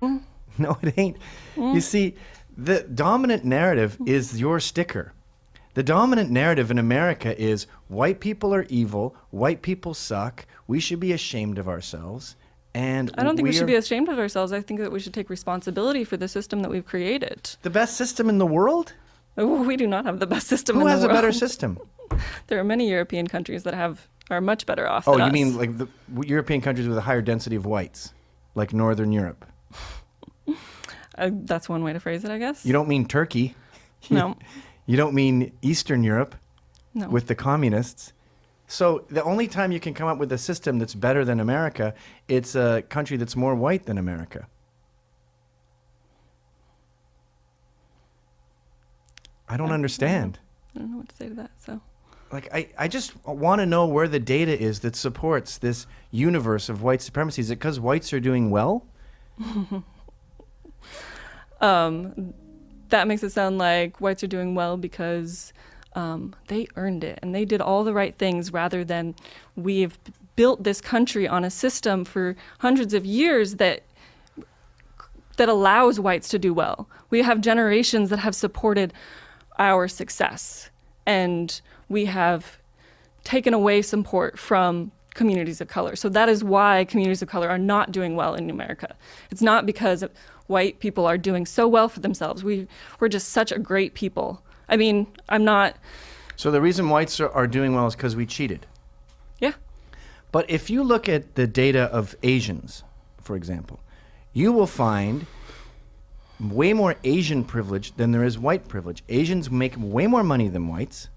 No, it ain't. You mm. see, the dominant narrative mm. is your sticker. The dominant narrative in America is white people are evil, white people suck, we should be ashamed of ourselves. And I don't think we, should be ashamed of ourselves. I think that we should take responsibility for the system that we've created. the best system in the world? Oh, We do not have the best system Who in has a better system? There are many European countries that have are much better off. Oh, you us. mean like the European countries with a higher density of whites, like Northern Europe? Uh, that's one way to phrase it, I guess. You don't mean Turkey. no, You don't mean Eastern Europe no. with the communists. So the only time you can come up with a system that's better than America, it's a country that's more white than America. I don't I- understand. I don't know what to say to that. So Like I, I just want to know where the data is that supports this universe of white supremacy. Is it because whites are doing well? um, that makes it sound like whites are doing well because um, they earned it and they did all the right things rather than we've built this country on a system for hundreds of years that that allows whites to do well. We have generations that have supported our success and we have taken away support from communities of color. So that is why communities of color are not doing well in America. It's not because white people are doing so well for themselves. We we're just such a great people. I mean, I'm not So the reason whites are, are doing well is because we cheated. yeah. But if you look at the data of Asians, for example, you will find way more Asian privilege than there is white privilege. Asians make way more money than whites.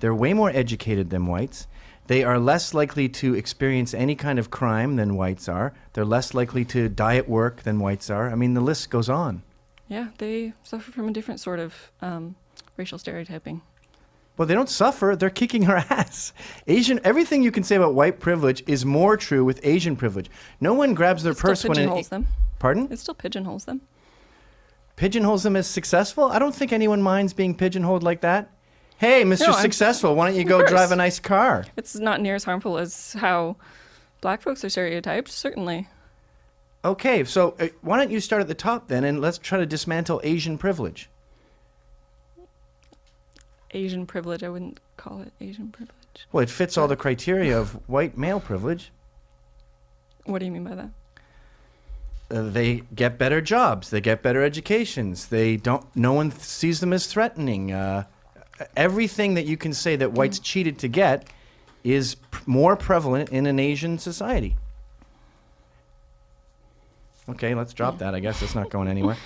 They're way more educated than whites. They are less likely to experience any kind of crime than whites are. They're less likely to die at work than whites are. I mean, the list goes on. Yeah, they suffer from a different sort of um, racial stereotyping. Well, they don't suffer. They're kicking our ass. Asian, everything you can say about white privilege is more true with Asian privilege. No one grabs their It purse when pigeonholes them. pardon It still pigeonholes them. pigeonholes them as successful. I don't think anyone minds being pigeonholed like that. Hey, Mr. No, Successful, why don't you go drive a nice car? It's not near as harmful as how black folks are stereotyped, certainly. Okay, so uh, why don't you start at the top then, and let's try to dismantle Asian privilege. Asian privilege, I wouldn't call it Asian privilege. Well, it fits all the criteria of white male privilege. What do you mean by that? uh, they get better jobs, they get better educations. They don't. No one th- sees them as threatening. Uh, everything that you can say that whites cheated to get is more prevalent in an Asian society. Okay, let's drop that. I guess it's not going anywhere.